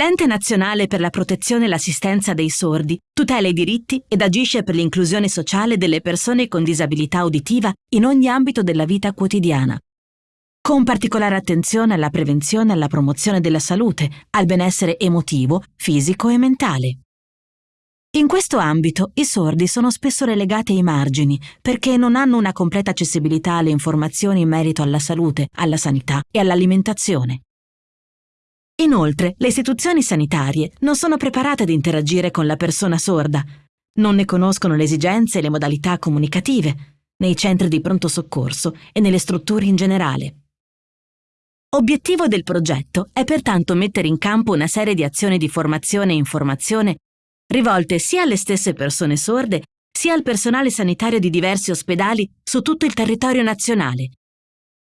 L'Ente Nazionale per la Protezione e l'Assistenza dei Sordi tutela i diritti ed agisce per l'inclusione sociale delle persone con disabilità uditiva in ogni ambito della vita quotidiana, con particolare attenzione alla prevenzione e alla promozione della salute, al benessere emotivo, fisico e mentale. In questo ambito i sordi sono spesso relegati ai margini perché non hanno una completa accessibilità alle informazioni in merito alla salute, alla sanità e all'alimentazione. Inoltre, le istituzioni sanitarie non sono preparate ad interagire con la persona sorda, non ne conoscono le esigenze e le modalità comunicative, nei centri di pronto soccorso e nelle strutture in generale. Obiettivo del progetto è pertanto mettere in campo una serie di azioni di formazione e informazione rivolte sia alle stesse persone sorde sia al personale sanitario di diversi ospedali su tutto il territorio nazionale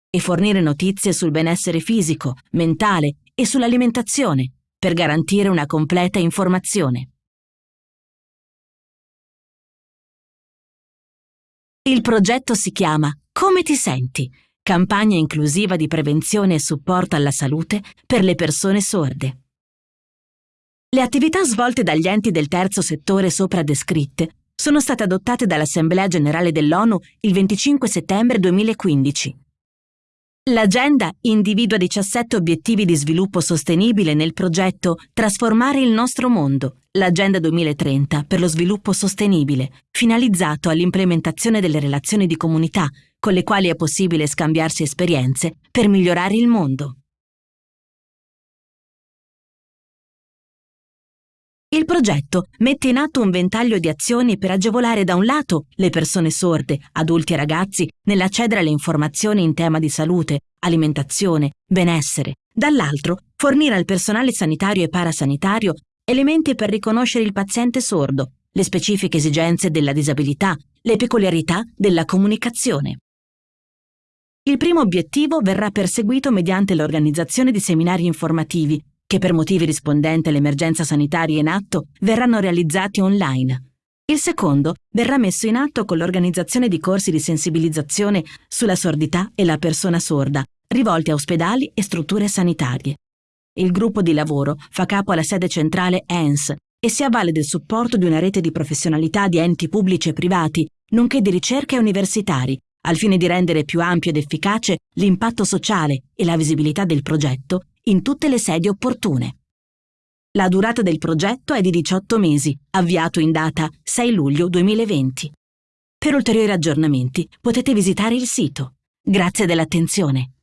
e fornire notizie sul benessere fisico, mentale e sull'alimentazione per garantire una completa informazione. Il progetto si chiama Come ti senti? Campagna inclusiva di prevenzione e supporto alla salute per le persone sorde. Le attività svolte dagli enti del terzo settore sopra descritte sono state adottate dall'Assemblea generale dell'ONU il 25 settembre 2015 L'agenda individua 17 obiettivi di sviluppo sostenibile nel progetto Trasformare il nostro mondo, l'Agenda 2030 per lo sviluppo sostenibile, finalizzato all'implementazione delle relazioni di comunità con le quali è possibile scambiarsi esperienze per migliorare il mondo. Il progetto mette in atto un ventaglio di azioni per agevolare da un lato le persone sorde, adulti e ragazzi, nell'accedere alle informazioni in tema di salute, alimentazione, benessere, dall'altro fornire al personale sanitario e parasanitario elementi per riconoscere il paziente sordo, le specifiche esigenze della disabilità, le peculiarità della comunicazione. Il primo obiettivo verrà perseguito mediante l'organizzazione di seminari informativi che per motivi rispondenti all'emergenza sanitaria in atto verranno realizzati online. Il secondo verrà messo in atto con l'organizzazione di corsi di sensibilizzazione sulla sordità e la persona sorda, rivolti a ospedali e strutture sanitarie. Il gruppo di lavoro fa capo alla sede centrale ENS e si avvale del supporto di una rete di professionalità di enti pubblici e privati, nonché di ricerca e universitari, al fine di rendere più ampio ed efficace l'impatto sociale e la visibilità del progetto in tutte le sedi opportune. La durata del progetto è di 18 mesi, avviato in data 6 luglio 2020. Per ulteriori aggiornamenti potete visitare il sito. Grazie dell'attenzione.